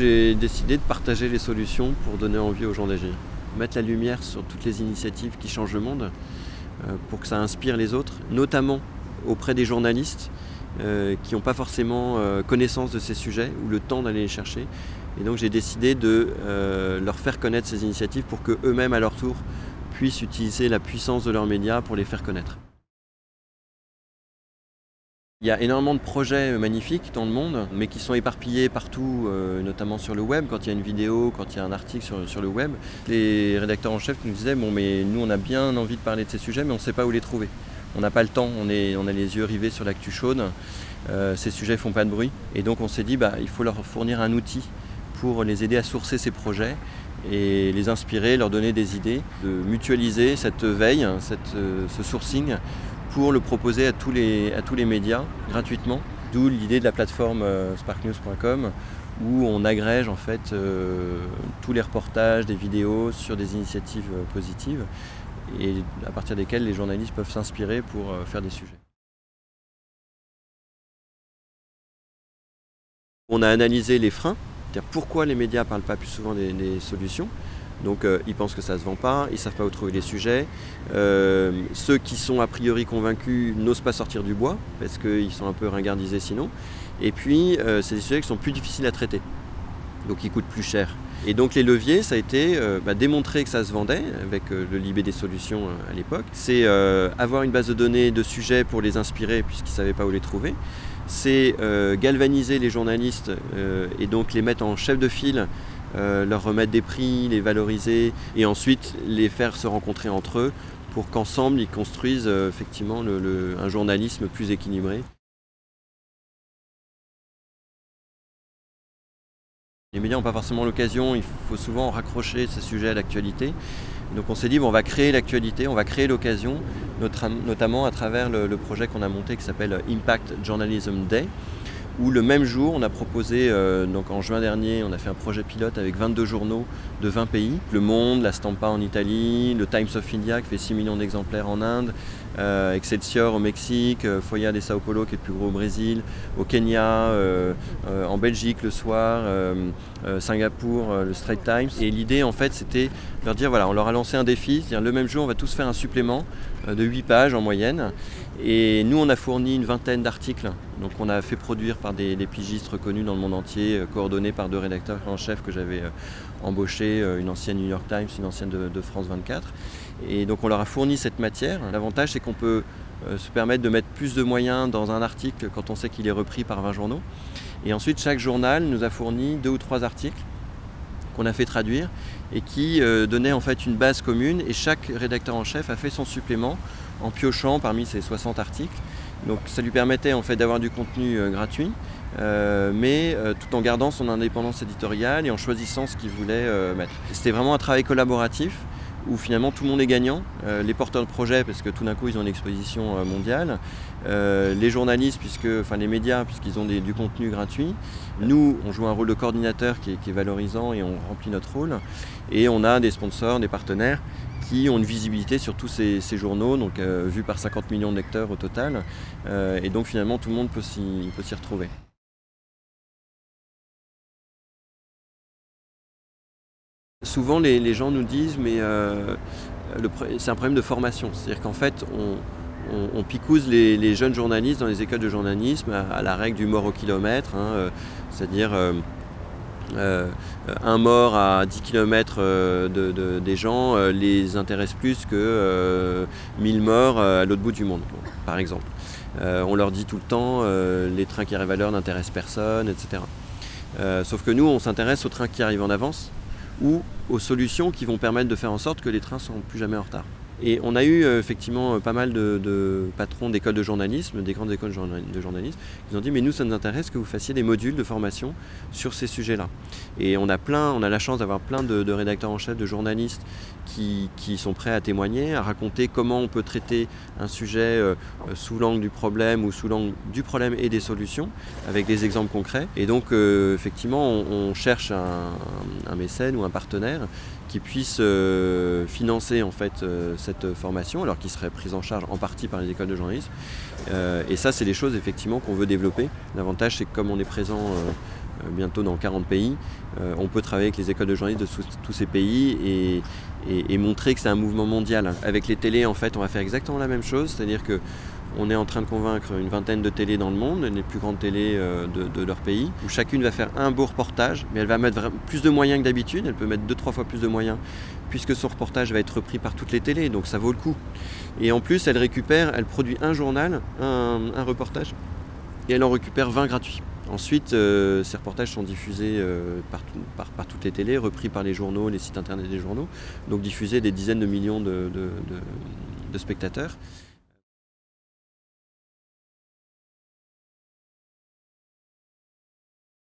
J'ai décidé de partager les solutions pour donner envie aux gens d'agir. Mettre la lumière sur toutes les initiatives qui changent le monde euh, pour que ça inspire les autres, notamment auprès des journalistes euh, qui n'ont pas forcément euh, connaissance de ces sujets ou le temps d'aller les chercher. Et donc j'ai décidé de leur faire connaître ces initiatives pour qu'eux-mêmes à leur tour puissent utiliser la puissance de leurs médias pour les faire connaître. Il y a énormément de projets magnifiques dans le monde, mais qui sont éparpillés partout, euh, notamment sur le web, quand il y a une vidéo, quand il y a un article sur, le web. Les rédacteurs en chef nous disaient, bon mais nous on a bien envie de parler de ces sujets, mais on ne sait pas où les trouver. On n'a pas le temps, on, est, on a les yeux rivés sur l'actu chaude, euh, ces sujets font pas de bruit. Et donc on s'est dit, bah, il faut leur fournir un outil pour les aider à sourcer ces projets et les inspirer, leur donner des idées, de mutualiser cette veille, cette, euh, ce sourcing pour le proposer à tous les, à tous les médias gratuitement. D'où l'idée de la plateforme euh, sparknews.com où on agrège en fait euh, tous les reportages, des vidéos sur des initiatives euh, positives et à partir desquelles les journalistes peuvent s'inspirer pour faire des sujets. On a analysé les freins, c'est-à-dire pourquoi les médias ne parlent pas plus souvent des solutions, donc euh, ils pensent que ça ne se vend pas, ils ne savent pas où trouver les sujets. Euh, ceux qui sont a priori convaincus n'osent pas sortir du bois parce qu'ils sont un peu ringardisés sinon. Et puis euh, c'est des sujets qui sont plus difficiles à traiter, donc ils coûtent plus cher. Et donc les leviers, ça a été bah, démontrer que ça se vendait avec le Libé des solutions à l'époque. C'est avoir une base de données de sujets pour les inspirer puisqu'ils ne savaient pas où les trouver. C'est galvaniser les journalistes et donc les mettre en chef de file euh, leur remettre des prix, les valoriser et ensuite les faire se rencontrer entre eux pour qu'ensemble ils construisent euh, effectivement un journalisme plus équilibré. Les médias n'ont pas forcément l'occasion, il faut souvent raccrocher ces sujets à l'actualité. Donc on s'est dit, bon, on va créer l'actualité, on va créer l'occasion, notamment à travers le projet qu'on a monté qui s'appelle Impact Journalism Day, où le même jour, on a proposé, euh, donc en juin dernier, on a fait un projet pilote avec 22 journaux de 20 pays. Le Monde, la Stampa en Italie, le Times of India qui fait 6 millions d'exemplaires en Inde, euh, Excelsior au Mexique, euh, Foya de Sao Paulo qui est le plus gros au Brésil, au Kenya, en Belgique le soir, Singapour, le Straits Times. Et l'idée en fait c'était de leur dire voilà, on leur a lancé un défi, c'est-à-dire le même jour on va tous faire un supplément de 8 pages en moyenne. Et nous on a fourni une vingtaine d'articles donc on a fait produire par des, pigistes reconnus dans le monde entier, euh, coordonnés par deux rédacteurs en chef que j'avais euh, embauchés, euh, une ancienne New York Times, une ancienne de, France 24. Et donc on leur a fourni cette matière. L'avantage c'est qu'on peut se permettre de mettre plus de moyens dans un article quand on sait qu'il est repris par 20 journaux. Et ensuite chaque journal nous a fourni deux ou trois articles qu'on a fait traduire et qui donnaient en fait une base commune. Et chaque rédacteur en chef a fait son supplément en piochant parmi ces 60 articles. Donc ça lui permettait en fait d'avoir du contenu euh, gratuit, euh, mais euh, tout en gardant son indépendance éditoriale et en choisissant ce qu'il voulait mettre. C'était vraiment un travail collaboratif où finalement tout le monde est gagnant, les porteurs de projets parce que tout d'un coup ils ont une exposition mondiale, les journalistes, puisque, enfin les médias puisqu'ils ont du contenu gratuit, nous on joue un rôle de coordinateur qui est valorisant et on remplit notre rôle, et on a des sponsors, des partenaires qui ont une visibilité sur tous ces, journaux, donc euh, vus par 50 millions de lecteurs au total. Euh, et donc finalement tout le monde peut s'y retrouver. Souvent les, gens nous disent mais euh, c'est un problème de formation, c'est-à-dire qu'en fait on, picouse les, jeunes journalistes dans les écoles de journalisme à, la règle du mort au kilomètre, hein, c'est-à-dire euh, un mort à 10 km euh, des gens euh, les intéresse plus que 1000 morts à l'autre bout du monde, par exemple. on leur dit tout le temps, les trains qui arrivent à l'heure n'intéressent personne, etc. sauf que nous, on s'intéresse aux trains qui arrivent en avance ou aux solutions qui vont permettre de faire en sorte que les trains ne sont plus jamais en retard. Et on a eu euh, effectivement euh, pas mal de, patrons d'écoles de journalisme, des grandes écoles de journalisme, qui ont dit mais nous ça nous intéresse que vous fassiez des modules de formation sur ces sujets-là. Et on a plein, on a la chance d'avoir plein de, rédacteurs en chef, de journalistes qui, sont prêts à témoigner, à raconter comment on peut traiter un sujet euh, sous l'angle du problème ou sous l'angle du problème et des solutions, avec des exemples concrets. Et donc effectivement on, cherche un, un, mécène ou un partenaire qui puisse financer en fait cette formation, alors qu'il serait prise en charge en partie par les écoles de journalisme. Euh, et ça, c'est des choses effectivement qu'on veut développer. L'avantage, c'est que comme on est présent euh, bientôt dans 40 pays. on peut travailler avec les écoles de journalistes de tous ces pays et, montrer que c'est un mouvement mondial. Avec les télés, en fait, on va faire exactement la même chose, c'est-à-dire que on est en train de convaincre une vingtaine de télés dans le monde, les plus grandes télés de, leur pays, où chacune va faire un beau reportage, mais elle va mettre plus de moyens que d'habitude, elle peut mettre deux, trois fois plus de moyens, puisque son reportage va être repris par toutes les télés, donc ça vaut le coup. Et en plus, elle récupère, elle produit un journal, un, reportage, et elle en récupère 20 gratuits. Ensuite, euh, ces reportages sont diffusés euh, par, toutes les télés, repris par les journaux, les sites internet des journaux, donc diffusés des dizaines de millions de spectateurs.